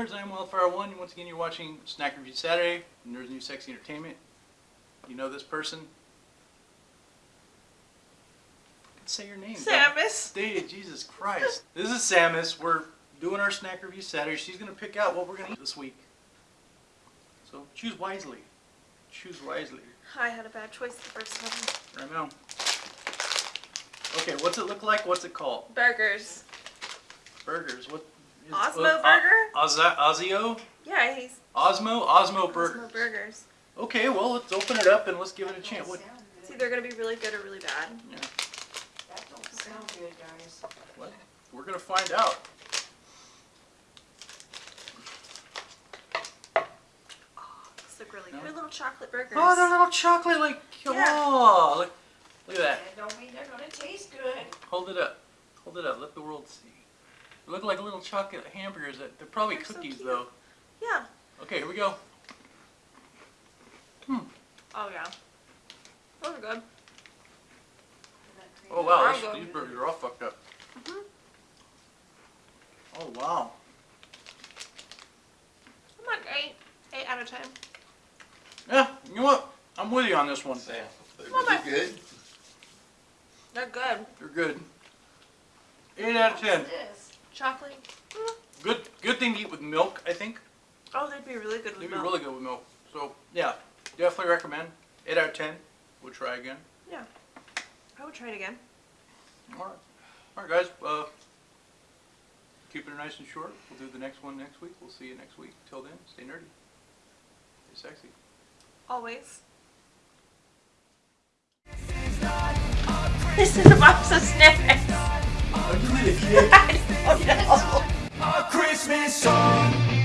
I'm Wildfire One. Once again, you're watching Snack Review Saturday, Nerds New Sexy Entertainment. You know this person? Say your name. Samus. Hey, Jesus Christ. This is Samus. We're doing our Snack Review Saturday. She's going to pick out what we're going to eat this week. So choose wisely. Choose wisely. I had a bad choice the first time. Right now. Okay, what's it look like? What's it called? Burgers. Burgers. What? Is- Osmo Burger? Oz- Ozio? Yeah, he's Osmo? Osmo Osmo Burgers. Burgers. Okay, well, let's open it up and let's give it a chance. What? It's either gonna be really good or really bad. Yeah, That don't sound good, guys. what? We're gonna find out. Oh, these look really No? good. Little chocolate burgers. Oh, they're little chocolate, like, Yeah. oh, look, look at that. That don't mean they're gonna taste good. Hold it up. Hold it up. Let the world see. They look like little chocolate hamburgers. That They're probably They're cookies, cute. though. Yeah. Okay, here we go. Hmm. Oh yeah. Those are good. Oh, wow, Mango. this, these burgers are all fucked up. Mhm. Oh, wow. I'm like eight, eight out of ten. Yeah, you know what? I'm with you on this one. Sam, Well, my- is good? They're good. They're good. 8 out of 10. Chocolate. Mm. Good good thing to eat with milk, I think. Oh, they'd be really good with They'd be really good with milk. So, yeah, definitely recommend. 8 out of 10. We'll try again. Yeah. I would try it again. Alright. Alright, guys. Uh, keeping it nice and short. We'll do the next one next week. We'll see you next week. Till then, stay nerdy. Stay sexy. Always. This is a box of snacks. Christmas song